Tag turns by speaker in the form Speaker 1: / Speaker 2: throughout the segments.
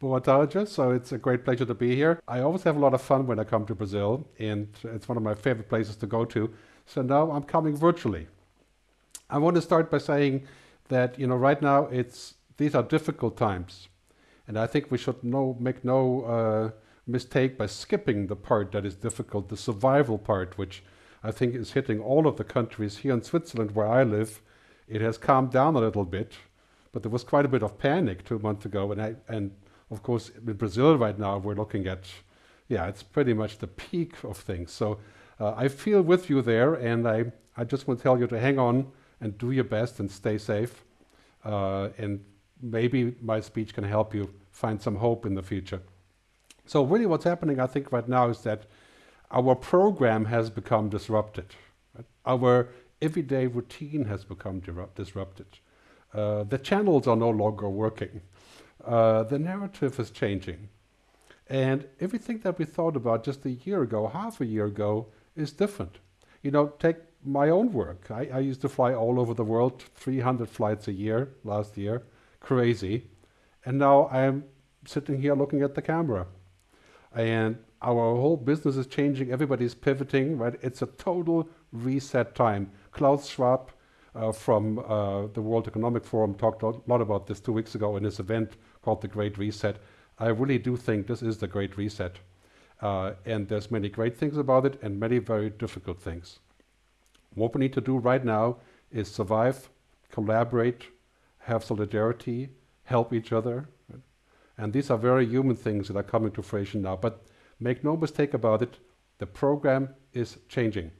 Speaker 1: Boa so it's a great pleasure to be here. I always have a lot of fun when I come to Brazil, and it's one of my favorite places to go to. So now I'm coming virtually. I want to start by saying that, you know, right now it's these are difficult times. And I think we should no, make no uh, mistake by skipping the part that is difficult, the survival part, which I think is hitting all of the countries. Here in Switzerland, where I live, it has calmed down a little bit, but there was quite a bit of panic two months ago, and I, and of course, in Brazil right now, we're looking at, yeah, it's pretty much the peak of things. So uh, I feel with you there, and I, I just want to tell you to hang on and do your best and stay safe. Uh, and maybe my speech can help you find some hope in the future. So really what's happening, I think, right now is that our program has become disrupted. Our everyday routine has become disrupted. Uh, the channels are no longer working. Uh, the narrative is changing. And everything that we thought about just a year ago, half a year ago, is different. You know, take my own work. I, I used to fly all over the world, 300 flights a year last year, crazy. And now I'm sitting here looking at the camera. And our whole business is changing, everybody's pivoting, right? It's a total reset time. Klaus Schwab uh, from uh, the World Economic Forum talked a lot about this two weeks ago in his event called the Great Reset. I really do think this is the Great Reset. Uh, and there's many great things about it and many very difficult things. What we need to do right now is survive, collaborate, have solidarity, help each other. And these are very human things that are coming to fruition now. But make no mistake about it, the program is changing.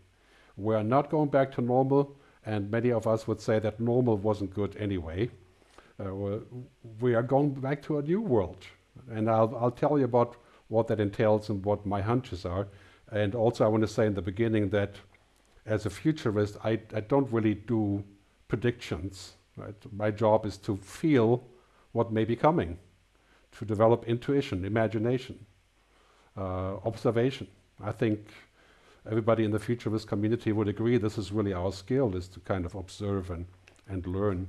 Speaker 1: We are not going back to normal, and many of us would say that normal wasn't good anyway. Uh, we are going back to a new world. And I'll, I'll tell you about what that entails and what my hunches are. And also I want to say in the beginning that as a futurist, I, I don't really do predictions. Right? My job is to feel what may be coming, to develop intuition, imagination, uh, observation. I think everybody in the futurist community would agree this is really our skill, is to kind of observe and, and learn.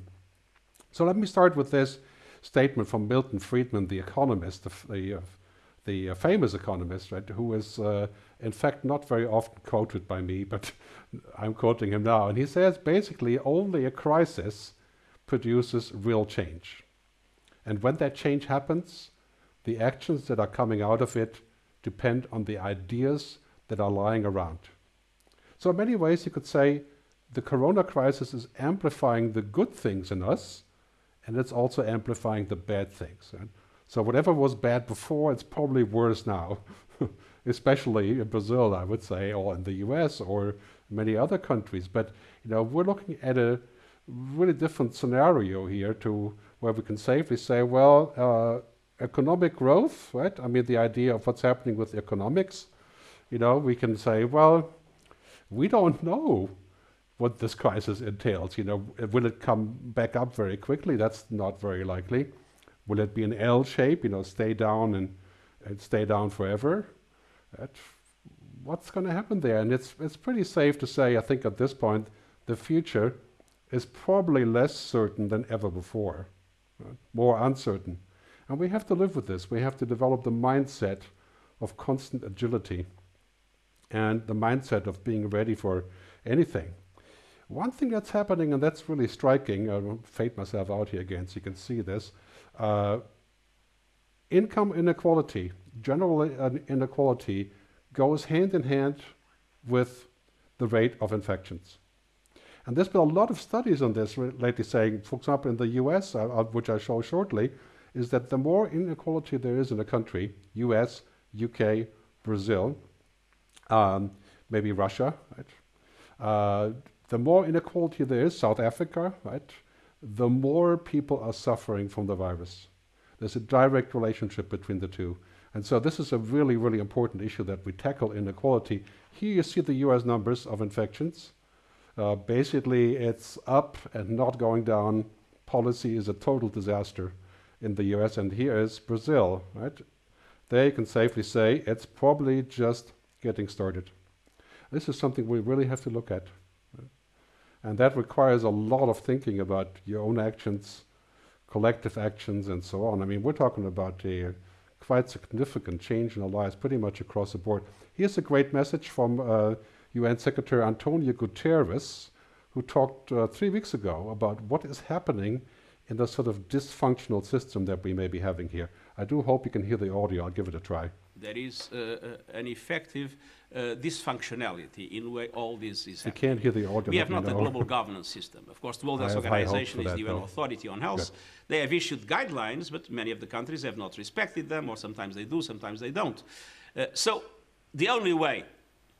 Speaker 1: So let me start with this statement from Milton Friedman, the economist, the, the, uh, the uh, famous economist, right, who is uh, in fact not very often quoted by me, but I'm quoting him now. And he says basically only a crisis produces real change. And when that change happens, the actions that are coming out of it depend on the ideas that are lying around. So in many ways you could say the corona crisis is amplifying the good things in us and it's also amplifying the bad things. Right? So whatever was bad before, it's probably worse now, especially in Brazil, I would say, or in the US or many other countries. But you know, we're looking at a really different scenario here to where we can safely say, well, uh, economic growth, right? I mean, the idea of what's happening with economics, you know, we can say, well, we don't know what this crisis entails. You know, will it come back up very quickly? That's not very likely. Will it be an L shape, you know, stay down and, and stay down forever? That, what's going to happen there? And it's, it's pretty safe to say, I think at this point, the future is probably less certain than ever before, right? more uncertain. And we have to live with this. We have to develop the mindset of constant agility and the mindset of being ready for anything. One thing that's happening, and that's really striking, I'll fade myself out here again so you can see this, uh, income inequality, general inequality, goes hand in hand with the rate of infections. And there's been a lot of studies on this lately saying, for example, in the US, uh, uh, which I show shortly, is that the more inequality there is in a country, US, UK, Brazil, um, maybe Russia, right? Uh, the more inequality there is, South Africa, right, the more people are suffering from the virus. There's a direct relationship between the two. And so this is a really, really important issue that we tackle inequality. Here you see the US numbers of infections. Uh, basically, it's up and not going down. Policy is a total disaster in the US. And here is Brazil, right? They can safely say it's probably just getting started. This is something we really have to look at. And that requires a lot of thinking about your own actions, collective actions and so on. I mean, we're talking about a quite significant change in our lives pretty much across the board. Here's a great message from uh, UN Secretary Antonio Guterres, who talked uh, three weeks ago about what is happening in the sort of dysfunctional system that we may be having here. I do hope you can hear the audio. I'll give it a try.
Speaker 2: There is uh, uh an effective uh, dysfunctionality in way all this is
Speaker 1: You can't hear the audio.
Speaker 2: We have not
Speaker 1: know.
Speaker 2: a global governance system. Of course, the World Health Organization is
Speaker 1: that,
Speaker 2: the UN authority on health.
Speaker 1: Good.
Speaker 2: They have issued guidelines, but many of the countries have not respected them, or sometimes they do, sometimes they don't. Uh, so the only way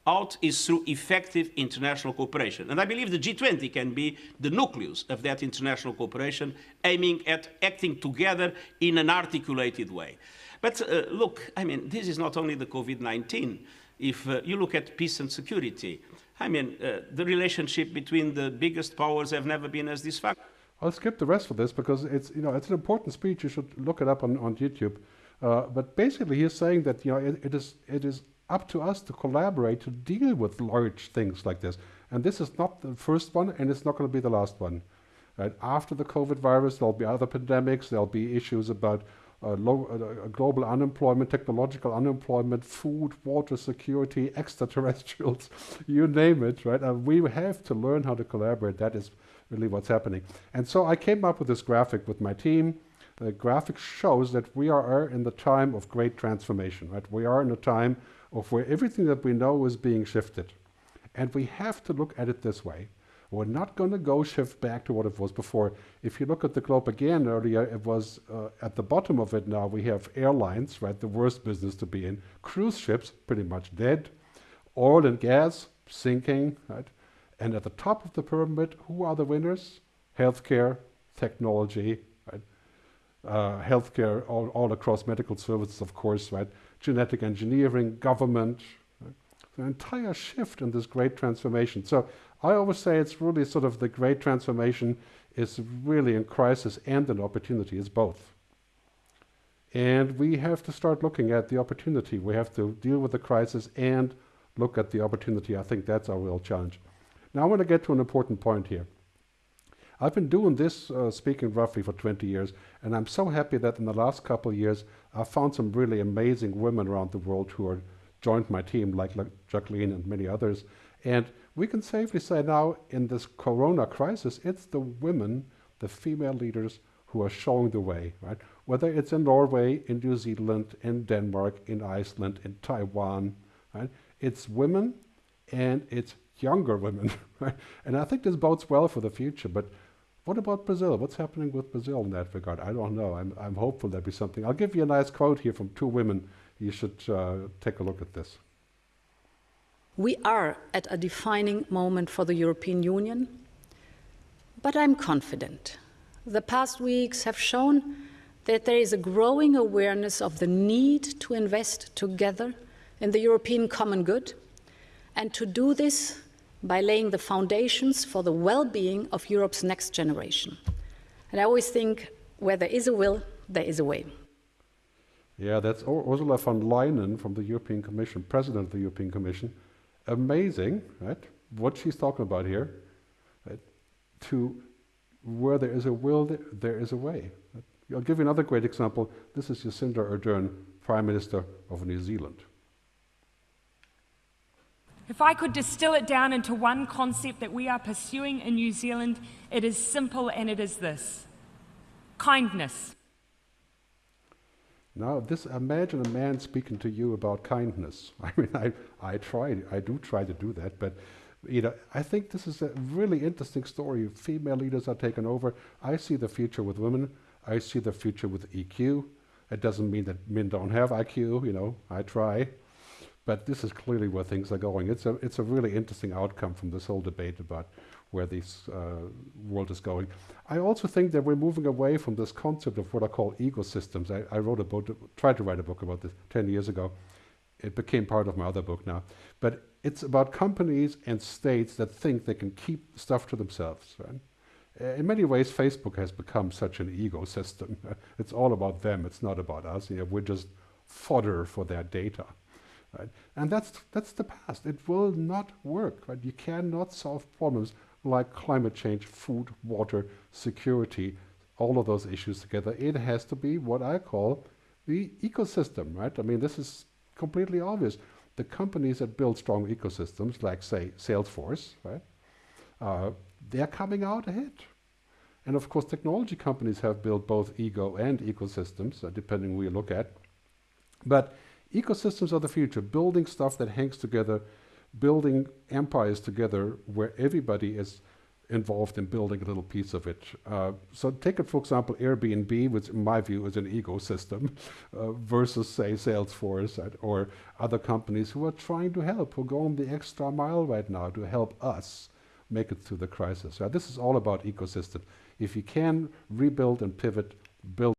Speaker 2: out is through effective international cooperation. And I believe the G20 can be the nucleus of that international cooperation, aiming at acting together in an articulated way. But uh, look, I mean, this is not only the COVID-19. If uh, you look at peace and security, I mean, uh, the relationship between the biggest powers have never been as dysfunctional.
Speaker 1: I'll skip the rest of this because it's you know it's an important speech. You should look it up on, on YouTube. Uh, but basically, he's saying that you know it, it is it is up to us to collaborate to deal with large things like this. And this is not the first one, and it's not going to be the last one. Right? After the COVID virus, there'll be other pandemics. There'll be issues about uh, low, uh, global unemployment, technological unemployment, food, water security, extraterrestrials, you name it, right? Uh, we have to learn how to collaborate. That is really what's happening. And so I came up with this graphic with my team. The graphic shows that we are in the time of great transformation, right? We are in a time of where everything that we know is being shifted. And we have to look at it this way. We're not going to go shift back to what it was before. If you look at the globe again earlier, it was uh, at the bottom of it now. We have airlines, right, the worst business to be in. Cruise ships, pretty much dead. Oil and gas, sinking, right? And at the top of the pyramid, who are the winners? Healthcare, technology? Uh, healthcare all, all across medical services, of course, right? Genetic engineering, government, right? the entire shift in this great transformation. So I always say it's really sort of the great transformation is really in crisis and an opportunity. It's both. And we have to start looking at the opportunity. We have to deal with the crisis and look at the opportunity. I think that's our real challenge. Now I want to get to an important point here. I've been doing this uh, speaking roughly for 20 years, and I'm so happy that in the last couple of years, I've found some really amazing women around the world who are joined my team, like, like Jacqueline and many others. And we can safely say now, in this corona crisis, it's the women, the female leaders, who are showing the way, right? Whether it's in Norway, in New Zealand, in Denmark, in Iceland, in Taiwan, right? It's women and it's younger women, right? And I think this bodes well for the future. But what about Brazil? What's happening with Brazil in that regard? I don't know. I'm, I'm hopeful there'll be something. I'll give you a nice quote here from two women. You should uh, take a look at this.
Speaker 3: We are at a defining moment for the European Union, but I'm confident. The past weeks have shown that there is a growing awareness of the need to invest together in the European common good, and to do this by laying the foundations for the well being of Europe's next generation. And I always think where there is a will, there is a way.
Speaker 1: Yeah, that's Ursula von Leyen from the European Commission, President of the European Commission. Amazing, right? What she's talking about here. Right? To where there is a will, there is a way. I'll give you another great example. This is Jacinda Ardern, Prime Minister of New Zealand.
Speaker 4: If I could distill it down into one concept that we are pursuing in New Zealand, it is simple and it is this kindness.
Speaker 1: Now, this imagine a man speaking to you about kindness. I mean, I, I try, I do try to do that, but you know, I think this is a really interesting story. Female leaders are taking over. I see the future with women. I see the future with EQ. It doesn't mean that men don't have IQ. You know, I try, but this is clearly where things are going. It's a it's a really interesting outcome from this whole debate about where this uh, world is going. I also think that we're moving away from this concept of what I call egosystems. I, I wrote a book, tried to write a book about this 10 years ago. It became part of my other book now. But it's about companies and states that think they can keep stuff to themselves. Right? In many ways, Facebook has become such an egosystem. it's all about them. It's not about us. You know, we're just fodder for their data. Right? And that's, that's the past. It will not work. Right? You cannot solve problems like climate change, food, water, security, all of those issues together, it has to be what I call the ecosystem, right? I mean, this is completely obvious. The companies that build strong ecosystems, like say Salesforce, right? Uh, they're coming out ahead. And of course, technology companies have built both ego and ecosystems, uh, depending who you look at. But ecosystems are the future, building stuff that hangs together, building empires together where everybody is involved in building a little piece of it. Uh, so take it, for example, Airbnb, which in my view is an egosystem, uh, versus, say, Salesforce or other companies who are trying to help, who go on the extra mile right now to help us make it through the crisis. this is all about ecosystem. If you can rebuild and pivot, build